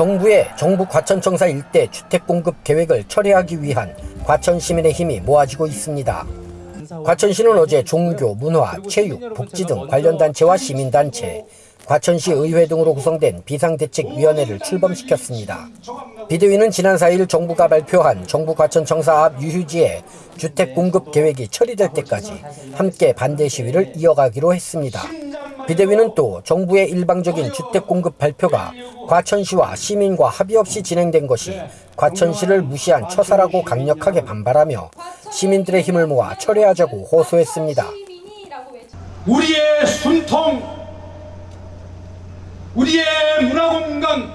정부의 정부 과천청사 일대 주택 공급 계획을 철회하기 위한 과천 시민의 힘이 모아지고 있습니다. 과천시는 어제 종교, 문화, 체육, 복지 등 관련 단체와 시민단체, 과천시 의회 등으로 구성된 비상대책위원회를 출범시켰습니다. 비대위는 지난 4일 정부가 발표한 정부 과천청사 앞 유휴지의 주택 공급 계획이 처리될 때까지 함께 반대 시위를 이어가기로 했습니다. 비대위는 또 정부의 일방적인 주택 공급 발표가 과천시와 시민과 합의 없이 진행된 것이 과천시를 무시한 처사라고 강력하게 반발하며 시민들의 힘을 모아 철회하자고 호소했습니다. 우리의 숨통, 우리의 문화 공간,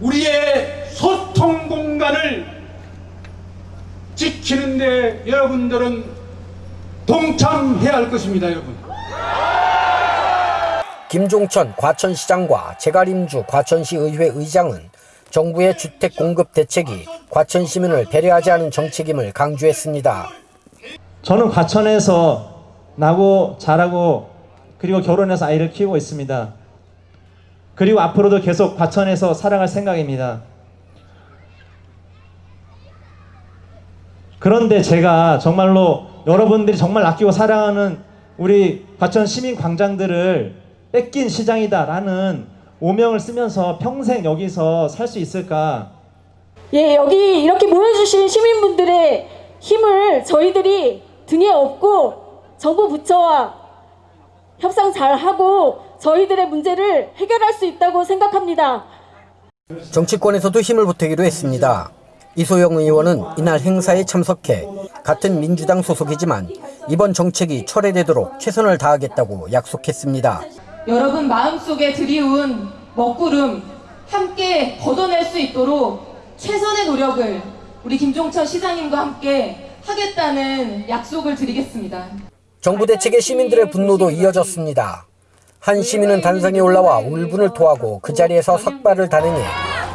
우리의 소통 공간을 지키는데 여러분들은 동참해야 할 것입니다, 여러분. 김종천 과천시장과 제가림주 과천시 의회 의장은 정부의 주택 공급 대책이 과천 시민을 배려하지 않은 정책임을 강조했습니다. 저는 과천에서 나고 자라고 그리고 결혼해서 아이를 키우고 있습니다. 그리고 앞으로도 계속 과천에서 살아갈 생각입니다. 그런데 제가 정말로 여러분들이 정말 아끼고 사랑하는 우리 과천 시민 광장들을 뺏긴 시장이다라는 오명을 쓰면서 평생 여기서 살 수 있을까? 예, 여기 이렇게 모여주신 시민분들의 힘을 저희들이 등에 업고 정부 부처와 협상 잘 하고 저희들의 문제를 해결할 수 있다고 생각합니다. 정치권에서도 힘을 보태기로 했습니다. 이소영 의원은 이날 행사에 참석해 같은 민주당 소속이지만 이번 정책이 철회되도록 최선을 다하겠다고 약속했습니다. 여러분 마음속에 드리운 먹구름 함께 걷어낼 수 있도록 최선의 노력을 우리 김종철 시장님과 함께 하겠다는 약속을 드리겠습니다. 정부 대책에 시민들의 분노도 이어졌습니다. 한 시민은 단상에 올라와 울분을 토하고 그 자리에서 삭발을 단행해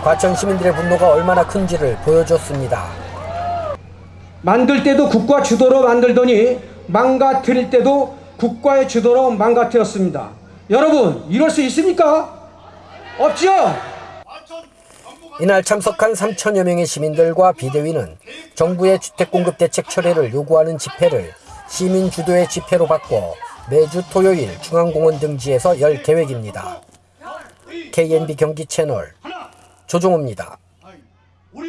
과천 시민들의 분노가 얼마나 큰지를 보여줬습니다. 만들 때도 국가 주도로 만들더니 망가뜨릴 때도 국가의 주도로 망가뜨렸습니다. 여러분 이럴 수 있습니까? 없죠? 이날 참석한 3천여 명의 시민들과 비대위는 정부의 주택공급 대책 철회를 요구하는 집회를 시민 주도의 집회로 바꿔 매주 토요일 중앙공원 등지에서 열 계획입니다. KNB 경기 채널 조종호입니다.